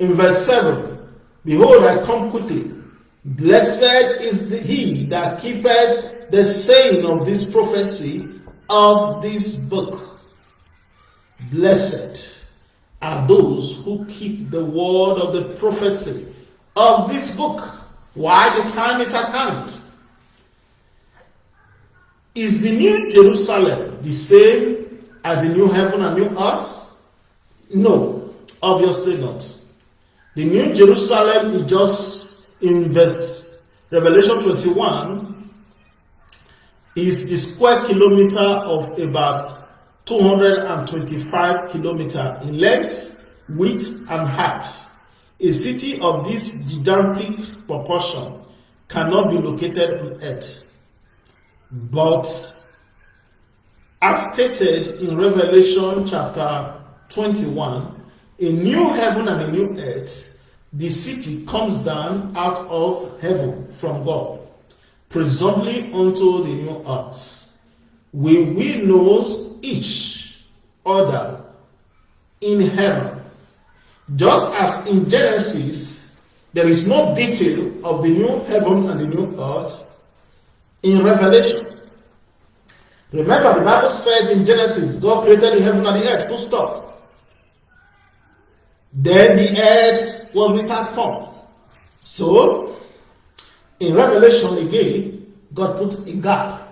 in verse 7 Behold, I come quickly. Blessed is he that keepeth the saying of this prophecy of this book. Blessed are those who keep the word of the prophecy of this book. Why the time is at hand? Is the new Jerusalem the same as the new heaven and new earth? No, obviously not. The New Jerusalem is just in verse Revelation 21 is the square kilometer of about 225 kilometer in length, width, and height. A city of this gigantic proportion cannot be located on earth. But as stated in Revelation chapter 21, a new heaven and a new earth, the city comes down out of heaven from God, presumably unto the new earth. We will know each other in heaven. Just as in Genesis, there is no detail of the new heaven and the new earth, in Revelation. Remember, the Bible says in Genesis, God created the heaven and the earth, full stop. Then the earth was without form. So, in Revelation again, God put a gap.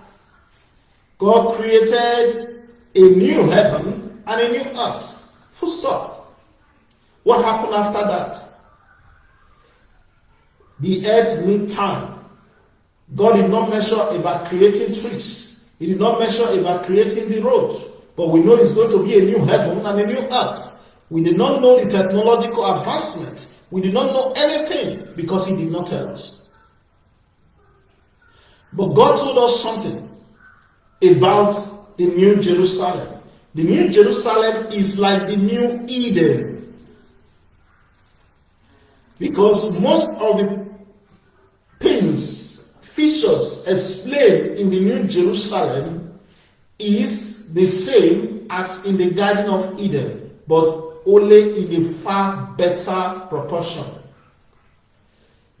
God created a new heaven and a new earth. Full stop. What happened after that? The earth need time. God did not measure about creating trees. He did not measure about creating the road. But we know it's going to be a new heaven and a new earth. We did not know the technological advancement. We did not know anything because He did not tell us. But God told us something about the New Jerusalem. The New Jerusalem is like the New Eden. Because most of the things, features explained in the New Jerusalem is the same as in the Garden of Eden, but only in a far better proportion.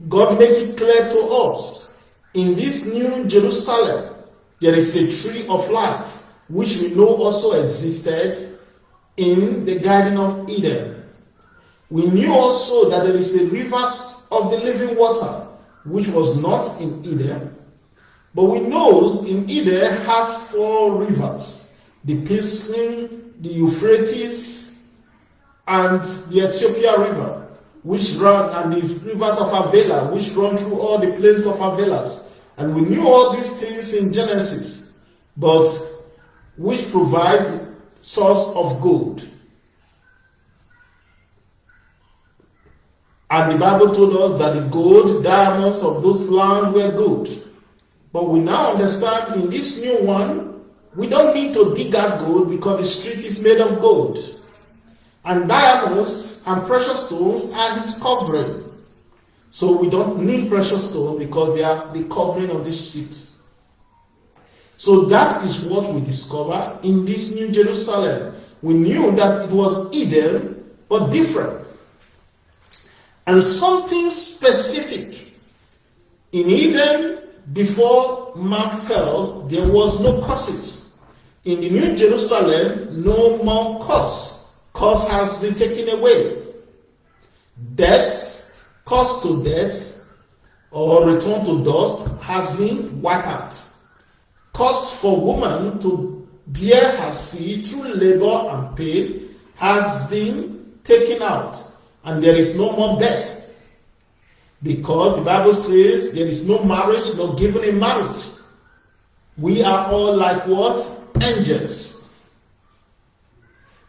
God make it clear to us in this New Jerusalem there is a tree of life which we know also existed in the Garden of Eden. We knew also that there is a river of the living water, which was not in Eden. But we know in Eden have four rivers the Pishon, the Euphrates, and the Ethiopia River, which run, and the rivers of Havilah, which run through all the plains of Havilah. And we knew all these things in Genesis. But which provide source of gold. And the Bible told us that the gold, diamonds of those land were good. But we now understand in this new one, we don't need to dig out gold because the street is made of gold. And diamonds and precious stones are his covering. So we don't need precious stones because they are the covering of the street. So that is what we discover in this New Jerusalem. We knew that it was Eden, but different. And something specific. In Eden, before man fell, there was no curses. In the New Jerusalem, no more curse. Curse has been taken away. Death, curse to death, or return to dust has been wiped out cause for woman to bear her seed through labor and pain has been taken out, and there is no more death. Because the Bible says there is no marriage, no given in marriage. We are all like what? Angels.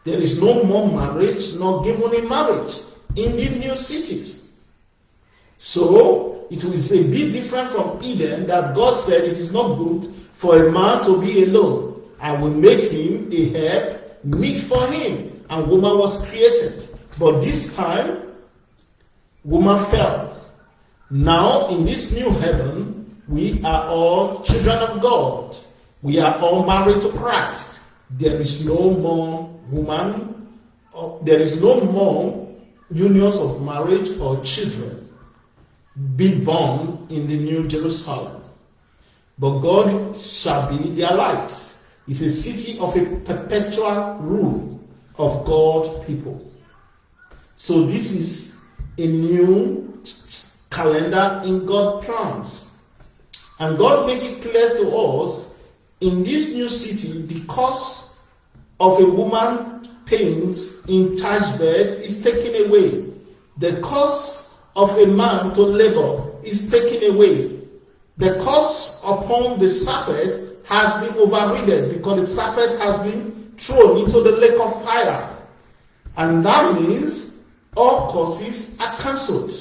There is no more marriage, nor given in marriage in the new cities. So it is a bit different from Eden that God said it is not good for a man to be alone. I will make him a help meet for him. And woman was created. But this time, woman fell. Now, in this new heaven, we are all children of God. We are all married to Christ. There is no more woman, there is no more unions of marriage or children be born in the New Jerusalem. But God shall be their light. It's a city of a perpetual rule of God people. So this is a new calendar in God plans. And God make it clear to us in this new city the cost of a woman pains in childbirth is taken away. The cost of a man to labor is taken away the curse upon the serpent has been overridden because the serpent has been thrown into the lake of fire. And that means all curses are cancelled.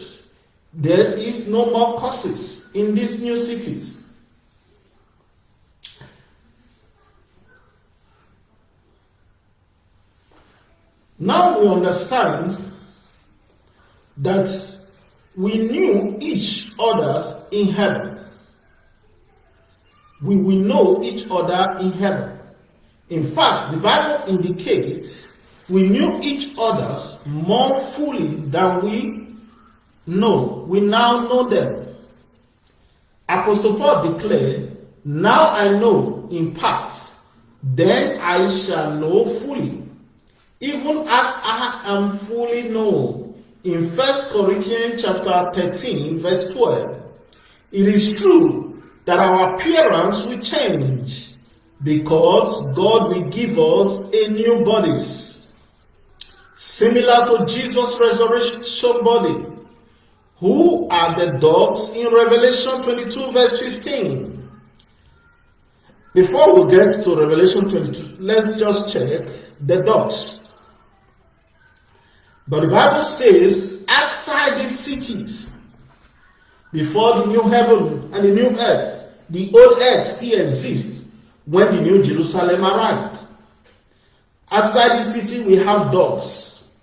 There is no more curses in these new cities. Now we understand that we knew each others in heaven we will know each other in heaven. In fact, the Bible indicates we knew each others more fully than we know. We now know them. Apostle Paul declared, Now I know in parts, then I shall know fully, even as I am fully known. In 1 Corinthians chapter 13, verse 12. It is true that our appearance will change because God will give us a new bodies. similar to Jesus' resurrection body. Who are the dogs in Revelation 22, verse 15? Before we get to Revelation 22, let's just check the dogs. But the Bible says, outside these cities, before the new heaven and the new earth, the old earth still exists when the new Jerusalem arrived. Outside the city, we have dogs,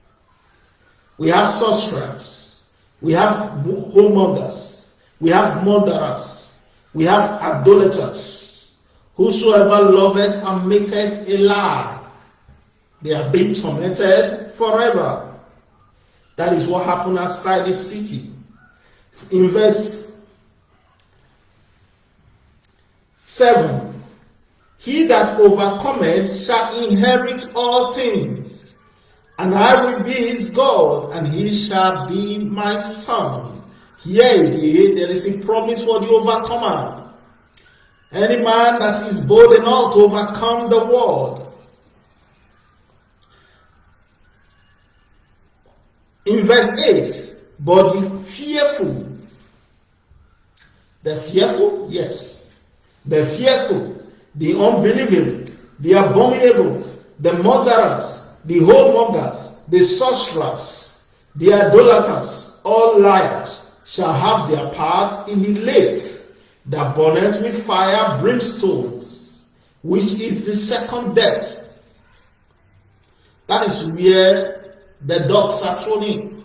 we have sorcerers, we have whoremongers, we have murderers, we have idolaters. Whosoever loveth and maketh a lie, they are being tormented forever. That is what happened outside the city. In verse 7 He that overcometh shall inherit all things, and I will be his God, and he shall be my son. Here there is a promise for the overcomer. Any man that is bold enough to overcome the world In verse 8, but the fearful, the fearful, yes, the fearful, the unbelieving, the abominable, the murderers, the whoremongers, the sorcerers, the idolaters, all liars shall have their part in the lake that burneth with fire brimstones, which is the second death. That is where the dogs are thrown in.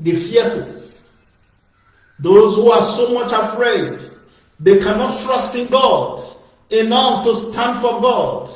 The fearful, those who are so much afraid, they cannot trust in God enough to stand for God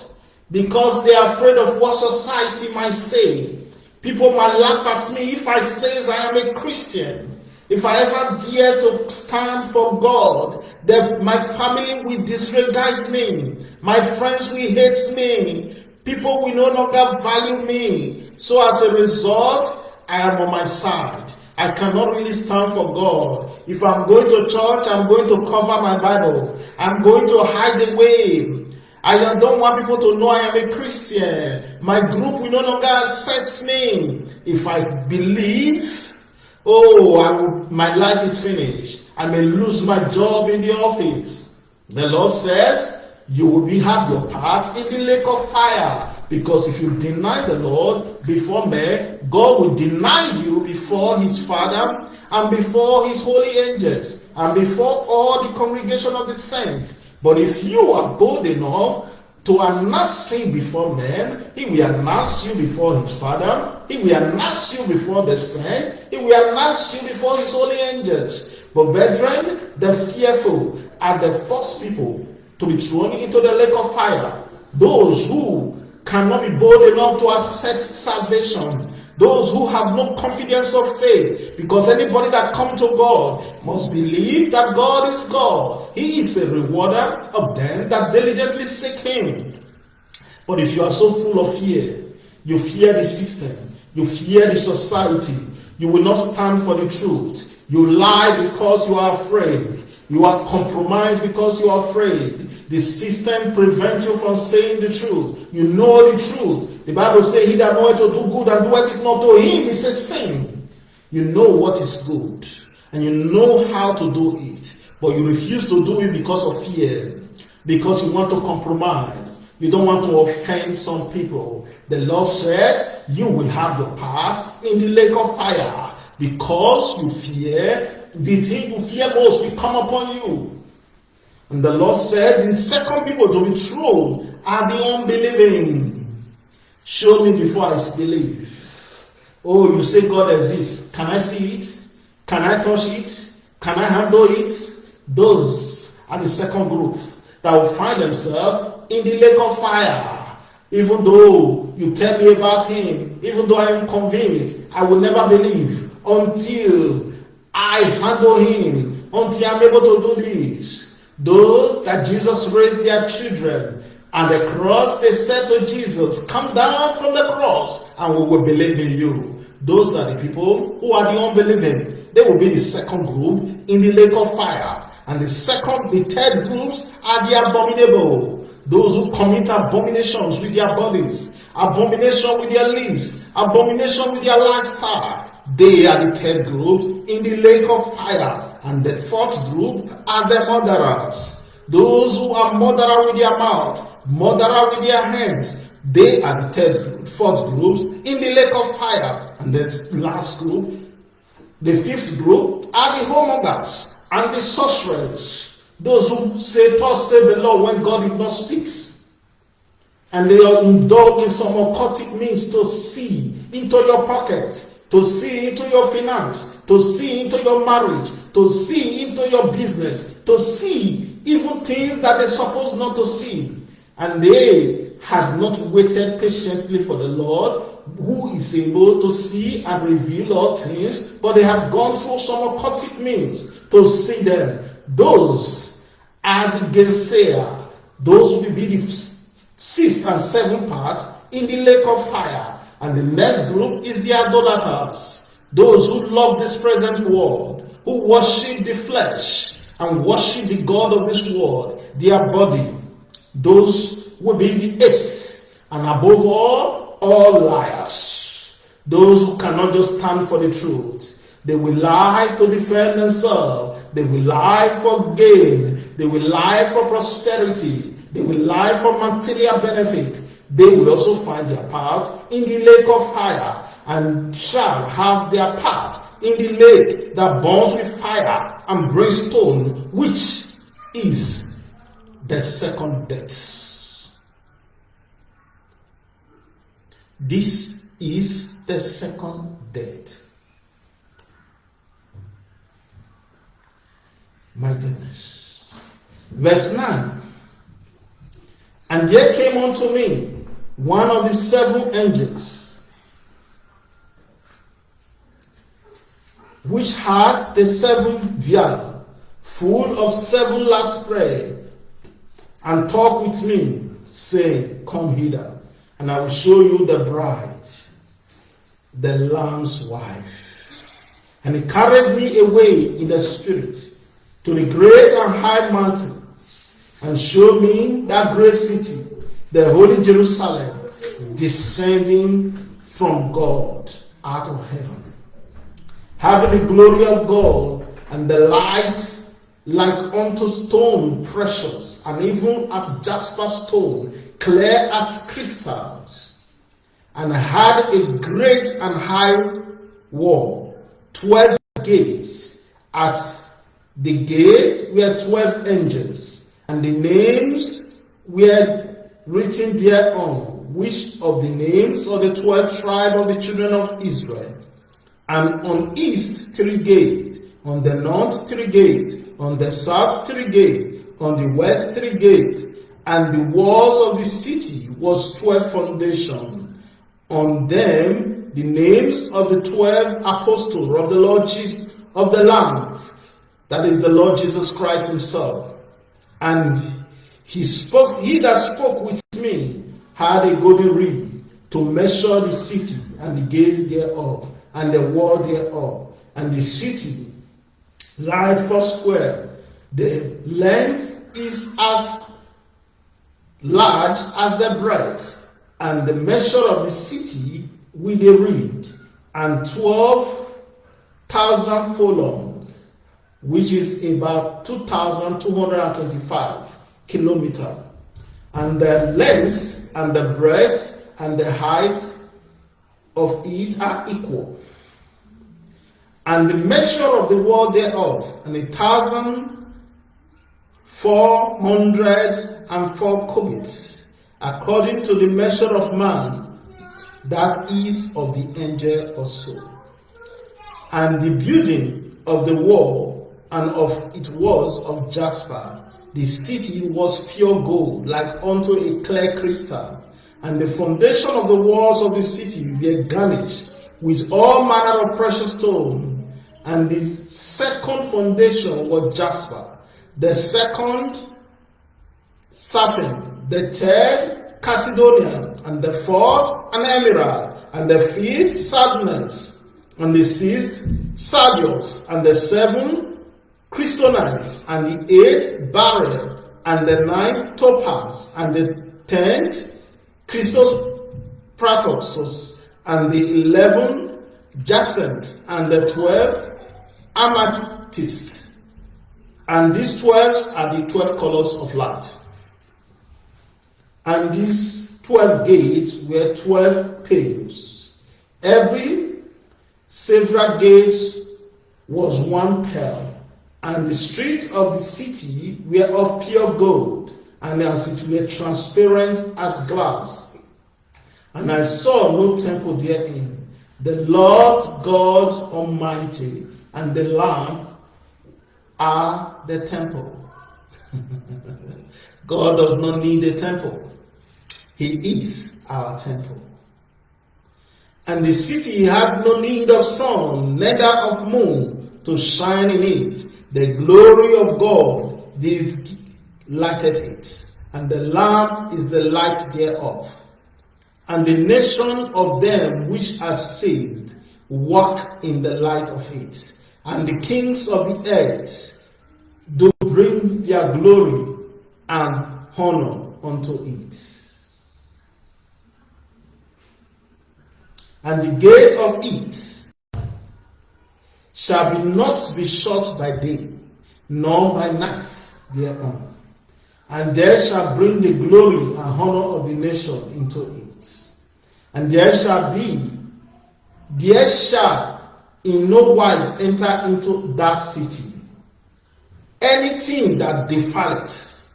because they are afraid of what society might say. People might laugh at me if I say I am a Christian. If I ever dare to stand for God, that my family will disregard me. My friends will hate me. People will no longer value me. So as a result, I am on my side. I cannot really stand for God. If I'm going to church, I'm going to cover my Bible. I'm going to hide away. I don't want people to know I am a Christian. My group will no longer accept me. If I believe, oh, will, my life is finished. I may lose my job in the office. The Lord says, you will be, have your part in the lake of fire. Because if you deny the Lord before men, God will deny you before his Father and before his holy angels and before all the congregation of the saints. But if you are bold enough to announce sin before men, he will announce you before his Father, he will announce you before the saints, he will announce you before his holy angels. But brethren, the fearful are the first people to be thrown into the lake of fire. Those who cannot be bold enough to accept salvation. Those who have no confidence of faith. Because anybody that comes to God must believe that God is God. He is a rewarder of them that diligently seek Him. But if you are so full of fear, you fear the system, you fear the society, you will not stand for the truth. You lie because you are afraid. You are compromised because you are afraid. The system prevents you from saying the truth. You know the truth. The Bible says, He that knoweth to do good and doeth it not to him is a sin. You know what is good and you know how to do it, but you refuse to do it because of fear, because you want to compromise. You don't want to offend some people. The Lord says you will have your part in the lake of fire because you fear the thing you fear most will come upon you. And the Lord said in second people to be true are the unbelieving. Show me before I believe. Oh, you say God exists. Can I see it? Can I touch it? Can I handle it? Those are the second group that will find themselves in the lake of fire. Even though you tell me about him, even though I am convinced, I will never believe until I handle him, until I'm able to do this. Those that Jesus raised their children and the cross, they said to Jesus, Come down from the cross and we will believe in you. Those are the people who are the unbelieving. They will be the second group in the lake of fire. And the second, the third groups are the abominable. Those who commit abominations with their bodies abomination with their lips, abomination with their lifestyle. They are the third group in the lake of fire. And the fourth group are the murderers. Those who are murderer with their mouth, murderer with their hands. They are the third group, fourth groups in the lake of fire. And the last group, the fifth group, are the whoremongers and the sorcerers. Those who say, Thus say the Lord when God did not speak. And they are indulged in some occultic means to see into your pocket to see into your finance, to see into your marriage, to see into your business, to see even things that they're supposed not to see. And they has not waited patiently for the Lord, who is able to see and reveal all things, but they have gone through some occultic means to see them. Those are the Gainsayers. Those will be the sixth and seventh part in the lake of fire. And the next group is the idolaters, those who love this present world, who worship the flesh and worship the God of this world, their body. Those will be the eighth, and above all, all liars. Those who cannot just stand for the truth. They will lie to defend themselves. They will lie for gain. They will lie for prosperity. They will lie for material benefit they will also find their part in the lake of fire and shall have their part in the lake that burns with fire and brimstone, which is the second death. This is the second death. My goodness. Verse 9. And there came unto me one of the seven angels, which had the seven vial full of seven last prayer, and talked with me, saying, Come hither, and I will show you the bride, the Lamb's wife. And he carried me away in the spirit to the great and high mountain, and showed me that great city the Holy Jerusalem descending from God out of heaven, having the glory of God and the light like unto stone precious, and even as jasper stone, clear as crystals, and had a great and high wall, twelve gates. At the gate were twelve angels, and the names were written thereon, which of the names of the twelve tribes of the children of Israel. And on east three gates, on the north three gates, on the south three gates, on the west three gates, and the walls of the city was twelve foundation. On them the names of the twelve apostles of the Lord Jesus of the Lamb, that is the Lord Jesus Christ Himself. And he spoke, he that spoke with me had a golden reed to measure the city and the gates thereof, and the wall thereof, and the city lie four square. The length is as large as the breadth, and the measure of the city with a reed, and twelve thousand furlong, which is about two thousand two hundred and twenty-five kilometer, and the length and the breadth and the height of it are equal. And the measure of the wall thereof, and a thousand four hundred and four cubits, according to the measure of man, that is of the angel also. And the building of the wall and of it was of jasper the city was pure gold, like unto a clear crystal, and the foundation of the walls of the city were garnished with all manner of precious stone. And the second foundation was jasper, the second sapphire, the third chalcedonian, and the fourth an emerald, and the fifth sardonyx, and the sixth sardius, and the seventh crystallines, and the eighth beryl, and the ninth topaz, and the tenth Christos and the eleven jacinths, and the twelve amethyst. And these twelves are the twelve colors of light. And these twelve gates were twelve pales. Every several gate was one pearl, and the streets of the city were of pure gold, and as it were transparent as glass. And I saw no temple therein. The Lord God Almighty and the Lamb are the temple. God does not need a temple. He is our temple. And the city had no need of sun, neither of moon to shine in it. The glory of God did lighted it, and the Lamb is the light thereof. And the nation of them which are saved walk in the light of it. And the kings of the earth do bring their glory and honor unto it. and the gate of it shall be not be shut by day, nor by night thereon. And there shall bring the glory and honor of the nation into it. And there shall be, there shall in no wise enter into that city anything that defileth,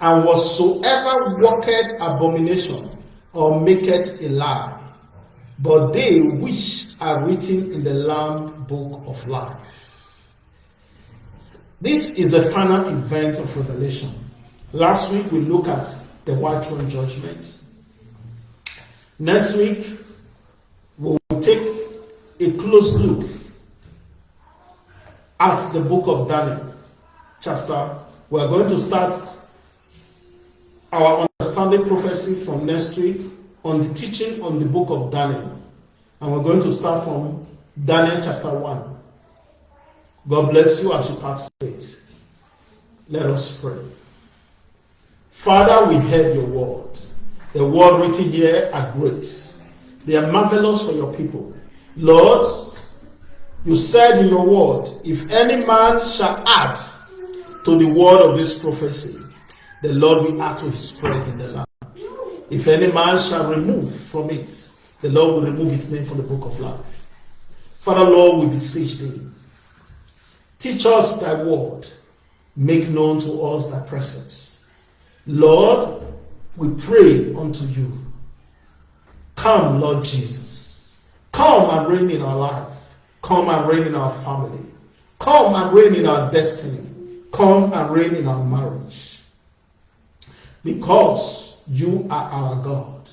and whatsoever worketh abomination or maketh a lie but they which are written in the Lamb book of life. This is the final event of Revelation. Last week we looked at the white throne judgment. Next week we will take a close look at the book of Daniel, chapter. We are going to start our understanding prophecy from next week on the teaching on the book of Daniel. And we're going to start from Daniel chapter 1. God bless you as you participate. Let us pray. Father, we heard your word. The word written here are great. They are marvelous for your people. Lord, you said in your word, if any man shall add to the word of this prophecy, the Lord will add to his spread in the land. If any man shall remove from it, the Lord will remove his name from the book of life. Father, Lord, we beseech thee. Teach us thy word. Make known to us thy presence. Lord, we pray unto you. Come, Lord Jesus. Come and reign in our life. Come and reign in our family. Come and reign in our destiny. Come and reign in our marriage. Because you are our God.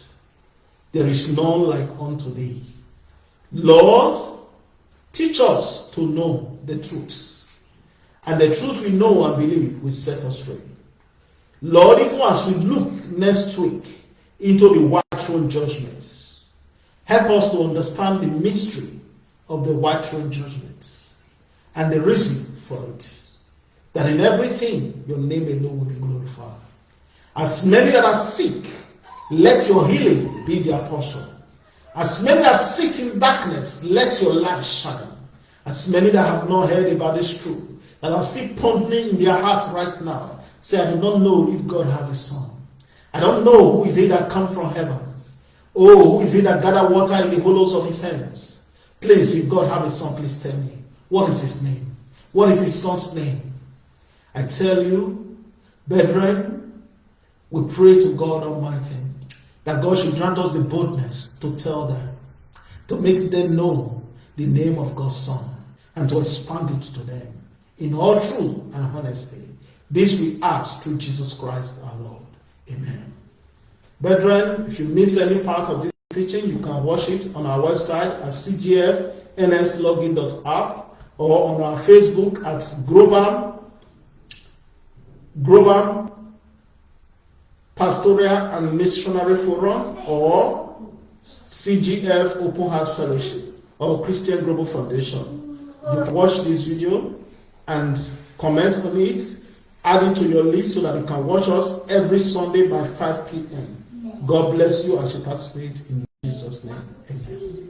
There is none like unto thee. Lord, teach us to know the truth. And the truth we know and believe will set us free. Lord, even as we look next week into the white throne judgments, help us to understand the mystery of the white throne judgments and the reason for it. That in everything your name alone will be glorified. As many that are sick, let your healing be their portion. As many that sit in darkness, let your light shine. As many that have not heard about this truth, that are still pondering in their heart right now, say, I do not know if God have a son. I don't know who is it that come from heaven. Oh, who is it that gather water in the hollows of his hands? Please, if God have a son, please tell me. What is his name? What is his son's name? I tell you, brethren, we pray to God Almighty that God should grant us the boldness to tell them, to make them know the name of God's Son, and to expand it to them in all truth and honesty. This we ask through Jesus Christ our Lord. Amen. Brethren, if you miss any part of this teaching, you can watch it on our website at cgfnslogin.app or on our Facebook at Global, Global Pastoral and Missionary Forum or CGF Open Heart Fellowship or Christian Global Foundation. You watch this video and comment on it, add it to your list so that you can watch us every Sunday by 5 p.m. God bless you as you participate in Jesus' name. Amen.